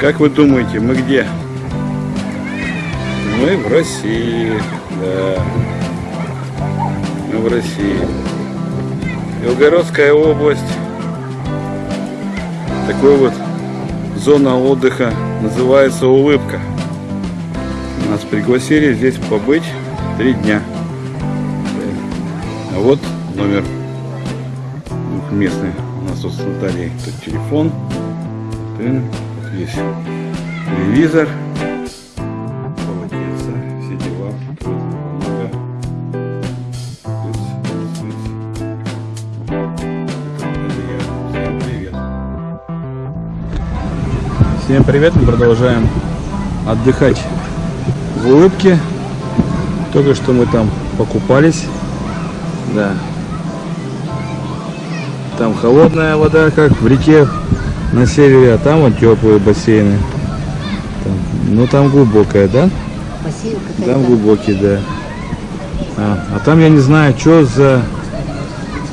Как вы думаете, мы где? Мы в России, да. Мы в России. Белгородская область. Такой вот зона отдыха называется Улыбка. Нас пригласили здесь побыть три дня. А вот номер местный. У нас тут с Натальей тут телефон. Есть телевизор. Полотенце, все дела. Много. Всем привет, мы продолжаем отдыхать в улыбке. Только что мы там покупались. Да. Там холодная вода, как в реке на севере, а там вот теплые бассейны. Там, ну там глубокая, да? Бассейн Там какая-то. глубокий, да. А, а там я не знаю, что за,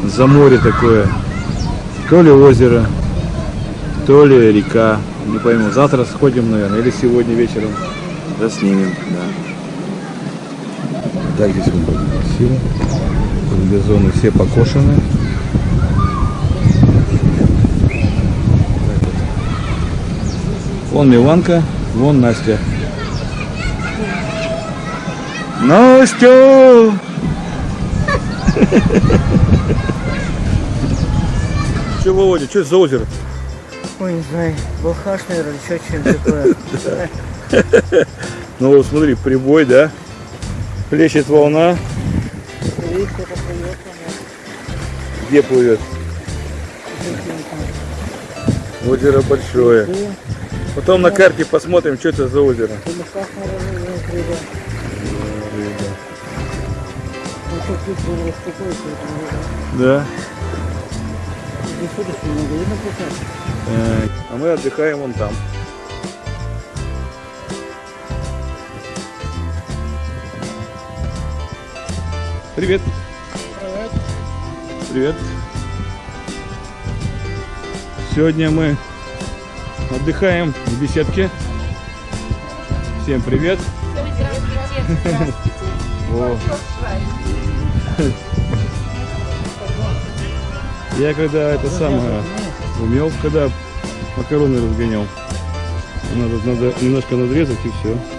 за море такое. То ли озеро, то ли река. Не пойму. Завтра сходим, наверное, или сегодня вечером заснимем. Да. Так здесь вот красиво. Газоны все покошены. Так вот. Вон Миланка, вон Настя. Настя! Че, Володя, что это за озеро? Ой, не знаю, балхаш, наверное, или что что-нибудь такое. Ну вот смотри, прибой, да? Плещет волна. Где плывет? Озеро большое. Потом на карте посмотрим, что это за озеро. Да. А мы отдыхаем вон там. Привет. Привет. Привет. Сегодня мы отдыхаем в беседке. Всем привет. О. Я когда это самое умел, когда макароны разгонял. Надо, надо немножко надрезать и все.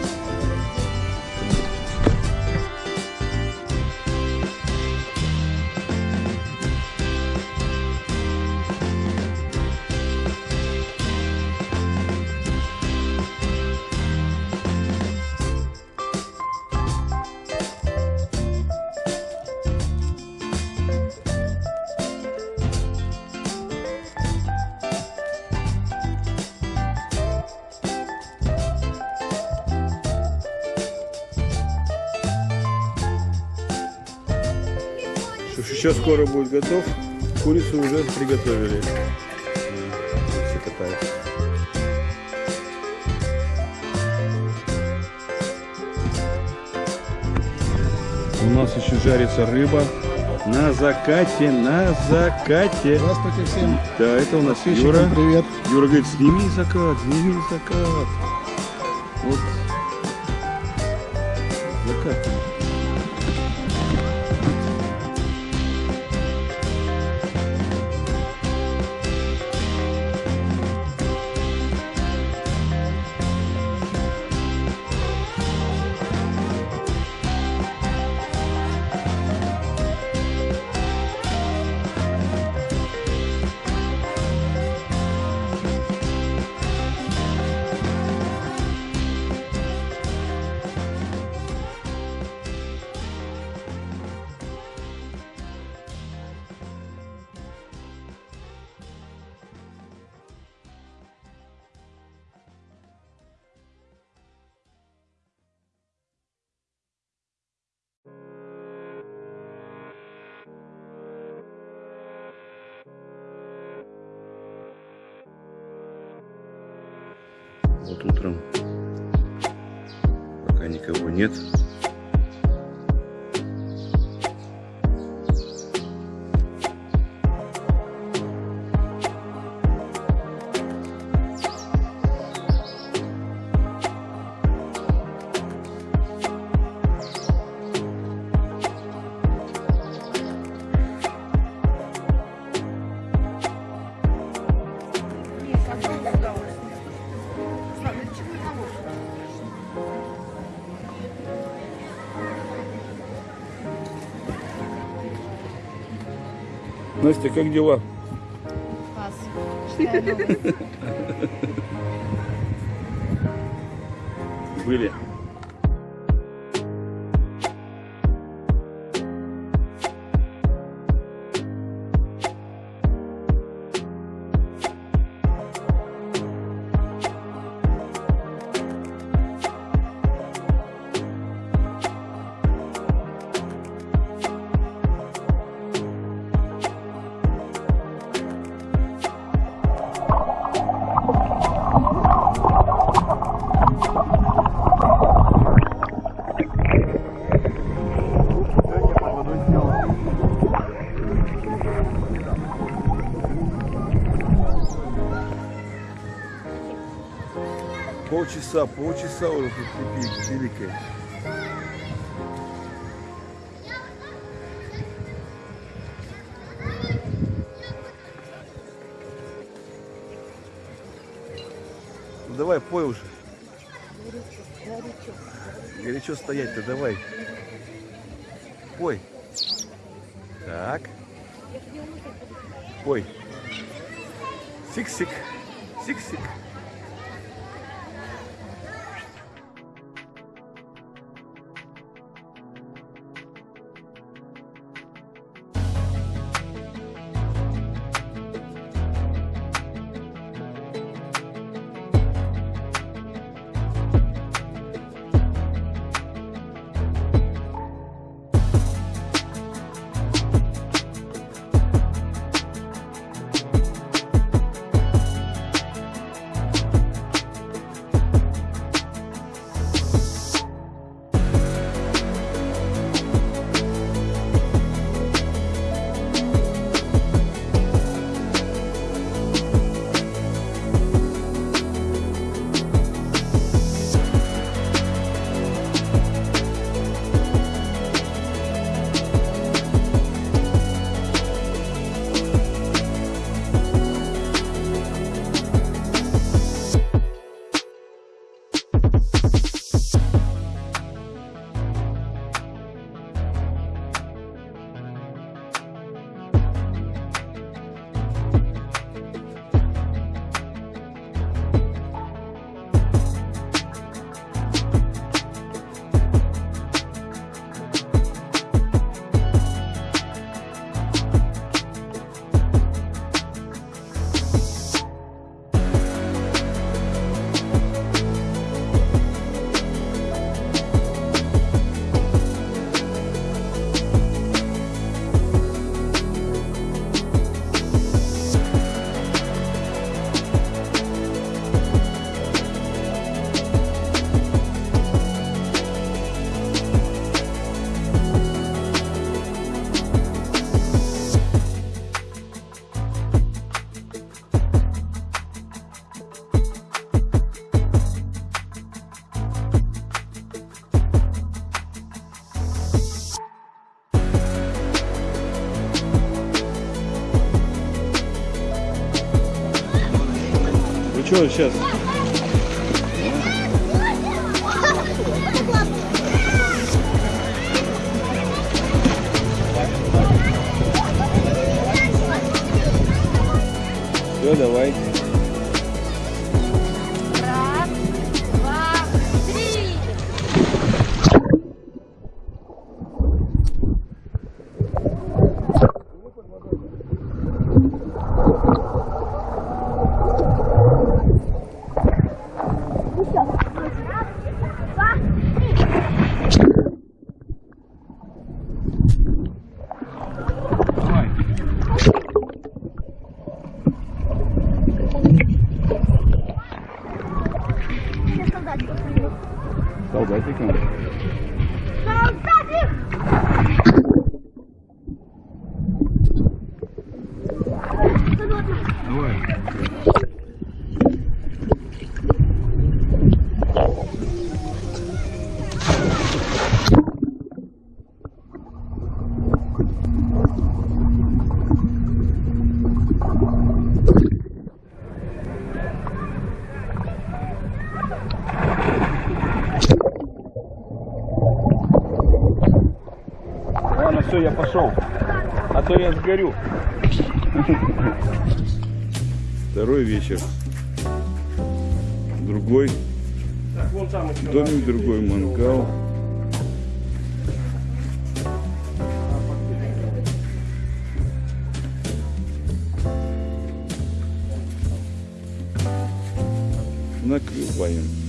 Еще скоро будет готов. Курицу уже приготовили. Все катаются. У нас еще жарится рыба на закате, на закате. Здравствуйте всем. Да, это у нас Юра. привет. Юра говорит, сними закат, сними закат. Вот. Вот утром, пока никого нет, Настя, как дела? Новости. Были. Полчаса, полчаса уже тут великое. Ну давай, пой уже. Горячо стоять-то, давай. Пой. Так. Пой. Сик-сик. Сик-сик. Что сейчас? Все, давай. saudade do filho. Saudade de quem? Saudade! Все, я пошел. А то я сгорю. Второй вечер. Другой. Домик другой, мангал. Накрываем.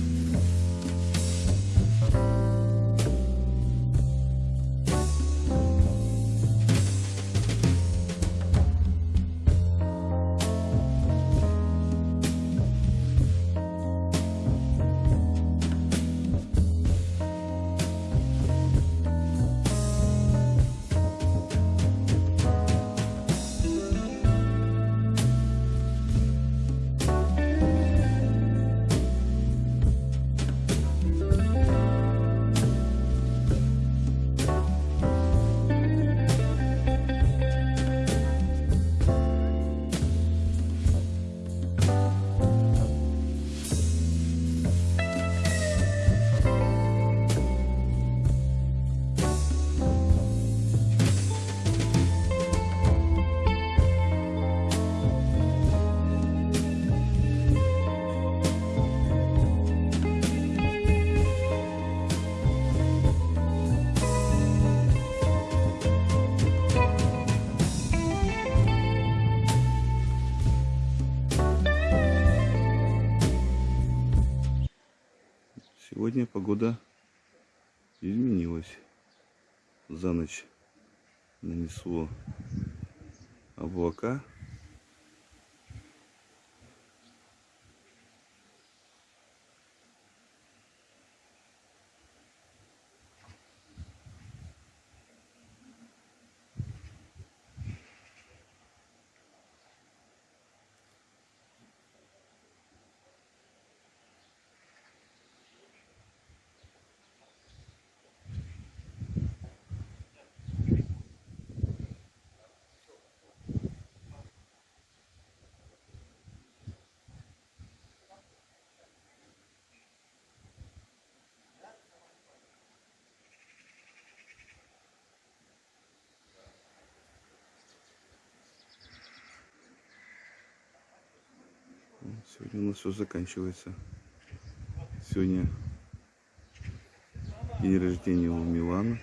Сегодня погода изменилась. За ночь нанесло облака. Сегодня у нас все заканчивается. Сегодня день рождения у Милана.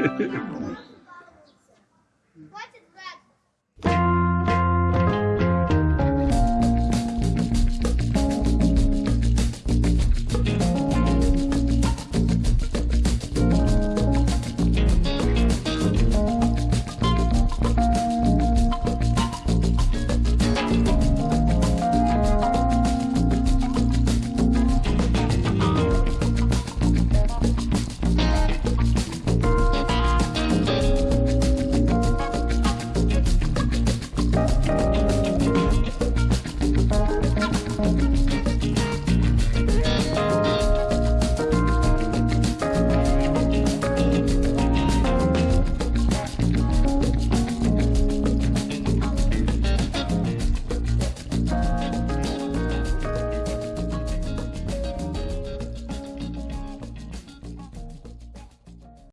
Yeah.